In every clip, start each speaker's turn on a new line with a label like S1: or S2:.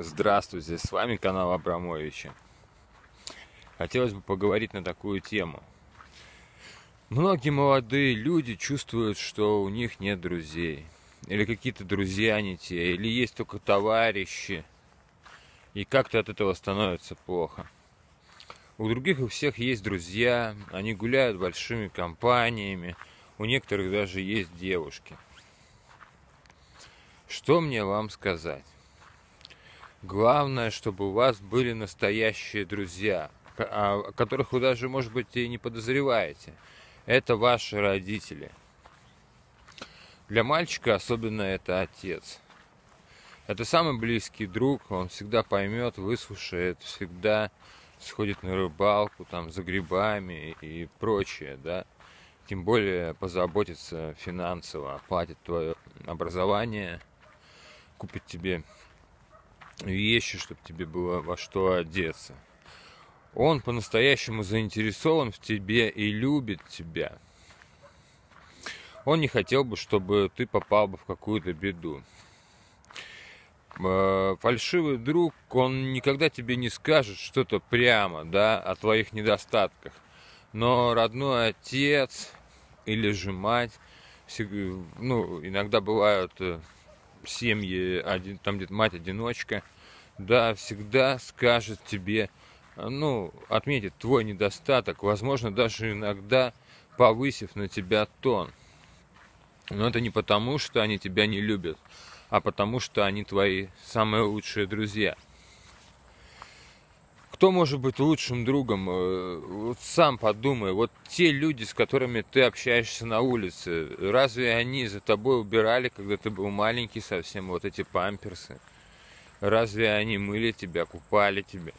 S1: Здравствуйте, с вами канал Абрамовича. Хотелось бы поговорить на такую тему. Многие молодые люди чувствуют, что у них нет друзей. Или какие-то друзья не те, или есть только товарищи. И как-то от этого становится плохо. У других у всех есть друзья, они гуляют большими компаниями, у некоторых даже есть девушки. Что мне вам сказать? Главное, чтобы у вас были настоящие друзья, о которых вы даже, может быть, и не подозреваете. Это ваши родители. Для мальчика особенно это отец. Это самый близкий друг, он всегда поймет, выслушает, всегда сходит на рыбалку, там, за грибами и прочее, да. Тем более позаботится финансово, оплатит твое образование, купит тебе вещи, чтобы тебе было во что одеться. Он по-настоящему заинтересован в тебе и любит тебя. Он не хотел бы, чтобы ты попал бы в какую-то беду. Э, фальшивый друг, он никогда тебе не скажет что-то прямо, да, о твоих недостатках. Но родной отец или же мать, ну, иногда бывают э, семьи, один, там где-то мать-одиночка, да, всегда скажет тебе, ну, отметит твой недостаток, возможно, даже иногда повысив на тебя тон. Но это не потому, что они тебя не любят, а потому, что они твои самые лучшие друзья. Кто может быть лучшим другом? Э, вот сам подумай. Вот те люди, с которыми ты общаешься на улице, разве они за тобой убирали, когда ты был маленький совсем, вот эти памперсы? Разве они мыли тебя, купали тебя?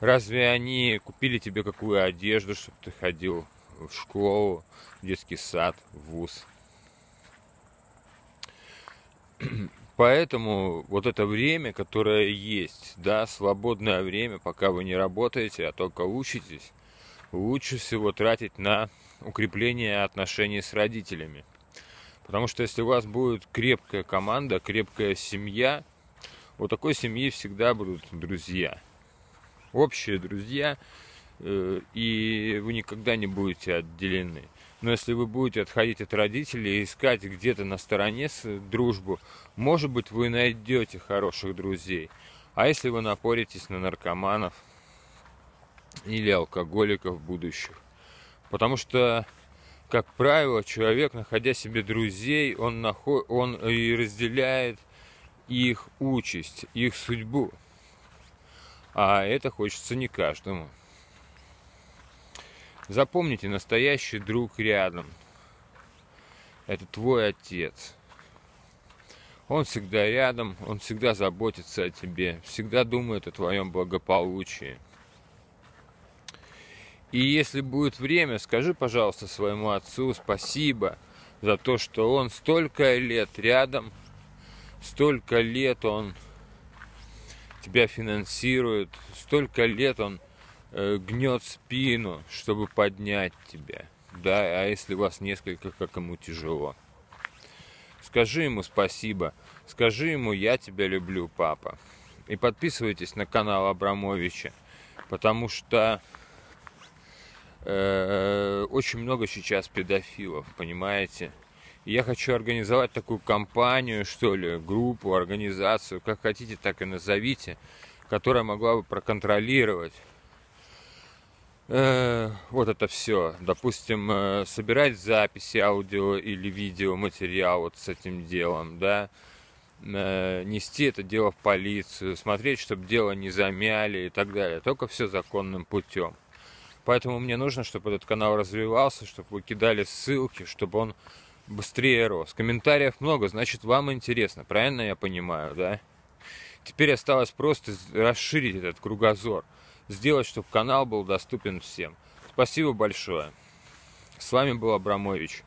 S1: Разве они купили тебе какую одежду, чтобы ты ходил в школу, в детский сад, в вуз? Поэтому вот это время, которое есть, да, свободное время, пока вы не работаете, а только учитесь, лучше всего тратить на укрепление отношений с родителями. Потому что если у вас будет крепкая команда, крепкая семья, у такой семьи всегда будут друзья. Общие друзья, э, и вы никогда не будете отделены. Но если вы будете отходить от родителей и искать где-то на стороне дружбу, может быть, вы найдете хороших друзей. А если вы напоритесь на наркоманов или алкоголиков будущих? Потому что, как правило, человек, находя себе друзей, он, наход... он и разделяет их участь, их судьбу. А это хочется не каждому. Запомните, настоящий друг рядом. Это твой отец. Он всегда рядом, он всегда заботится о тебе, всегда думает о твоем благополучии. И если будет время, скажи, пожалуйста, своему отцу спасибо за то, что он столько лет рядом, столько лет он тебя финансирует, столько лет он гнет спину, чтобы поднять тебя. Да, а если вас несколько, как ему тяжело. Скажи ему спасибо. Скажи ему, я тебя люблю, папа. И подписывайтесь на канал Абрамовича, потому что э, очень много сейчас педофилов, понимаете? И я хочу организовать такую компанию, что ли, группу, организацию, как хотите, так и назовите, которая могла бы проконтролировать э, вот это все. Допустим, э, собирать записи аудио или видео материал вот с этим делом, да, э, нести это дело в полицию, смотреть, чтобы дело не замяли и так далее. Только все законным путем. Поэтому мне нужно, чтобы этот канал развивался, чтобы вы кидали ссылки, чтобы он быстрее рос. Комментариев много, значит вам интересно, правильно я понимаю, да? Теперь осталось просто расширить этот кругозор сделать, чтобы канал был доступен всем. Спасибо большое. С вами был Абрамович.